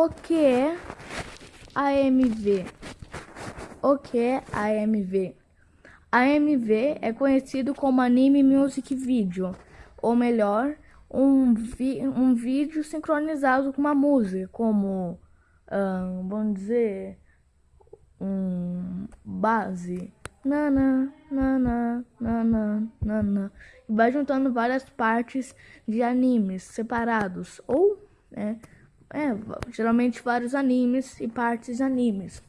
O que é AMV? O que é AMV? AMV é conhecido como Anime Music Video, ou melhor, um, vi um vídeo sincronizado com uma música, como, um, vamos dizer, um base. Nana, nana, nana, nana. E vai juntando várias partes de animes separados, ou, né, é, geralmente vários animes e partes animes.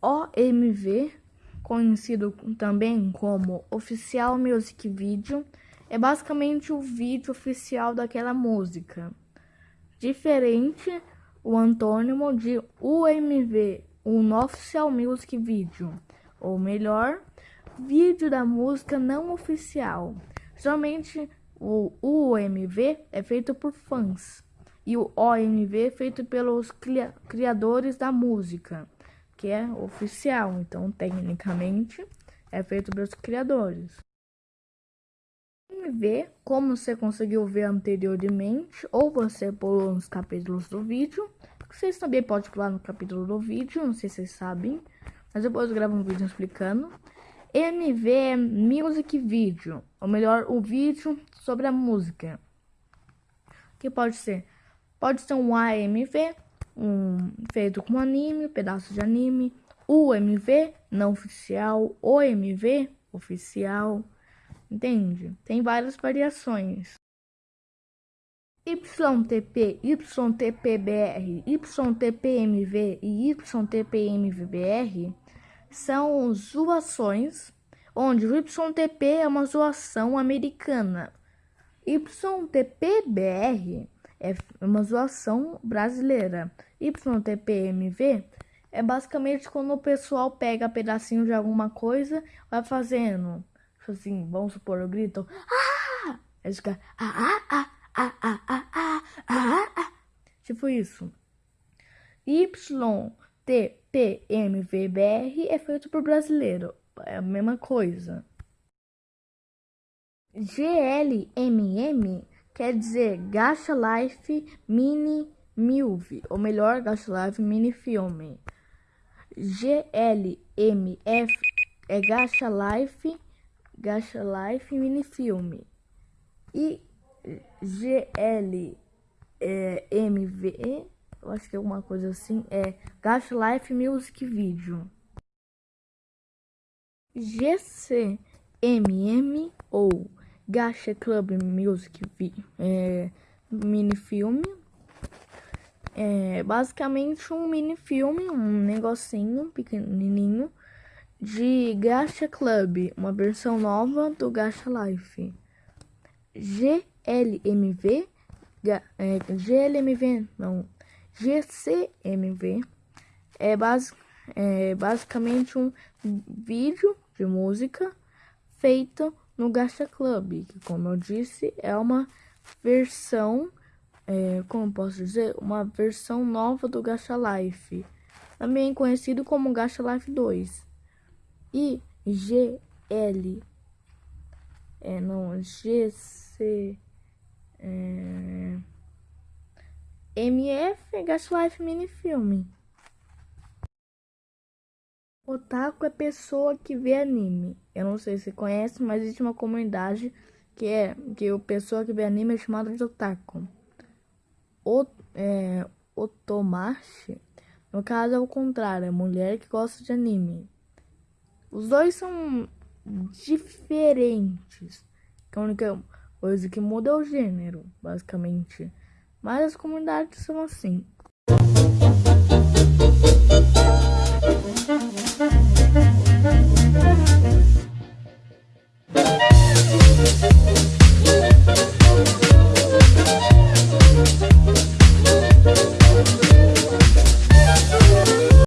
OMV, conhecido também como Oficial Music Video, é basicamente o vídeo oficial daquela música. Diferente o antônimo de UMV, um Official Music Video, ou melhor, vídeo da música não oficial. Geralmente o UMV é feito por fãs e o OMV é feito pelos criadores da música, que é oficial, então tecnicamente é feito pelos criadores. OMV, como você conseguiu ver anteriormente, ou você pulou nos capítulos do vídeo, vocês também podem pular no capítulo do vídeo, não sei se vocês sabem, mas depois eu gravo um vídeo explicando. MV Music Video, ou melhor, o vídeo sobre a música. Que pode ser? Pode ser um AMV, um feito com anime, pedaço de anime, UMV, não oficial, OMV, oficial, entende? Tem várias variações. YTP, YTPBR, YTPMV e YTPMVBR são zoações, onde o YTP é uma zoação americana. YTPBR é uma zoação brasileira. YTPMV é basicamente quando o pessoal pega pedacinho de alguma coisa vai fazendo. Tipo assim, vamos supor, eu grito. Ah! Aí fica. Ah, ah, ah, ah, ah, ah, ah, ah, ah. Tipo isso. Y TPMVBR é feito por brasileiro. É a mesma coisa. GLMM quer dizer Gacha Life Mini Milv, ou melhor, Gacha Life Mini Filme. GLMF é Gacha Life, Gacha Life Mini Filme. E GLMV eu acho que é alguma coisa assim, é Gacha Life Music Video. GCMM ou Gacha Club Music é, mini filme. É basicamente um mini filme, um negocinho pequenininho de Gacha Club, uma versão nova do Gacha Life. GLMV, é, GLMV, não, GCMV é, é basicamente um vídeo de música feito no Gacha Club, que como eu disse é uma versão, é, como posso dizer, uma versão nova do Gacha Life, também conhecido como Gacha Life 2. E GL, é, não, GC, é, MF Gaslife Minifilme. Otaku é pessoa que vê anime. Eu não sei se conhece, mas existe uma comunidade que é que o pessoa que vê anime é chamada de otaku. O, é, otomashi, no caso é o contrário, é mulher que gosta de anime. Os dois são diferentes. A única coisa que muda é o gênero, basicamente. Mas as comunidades são assim.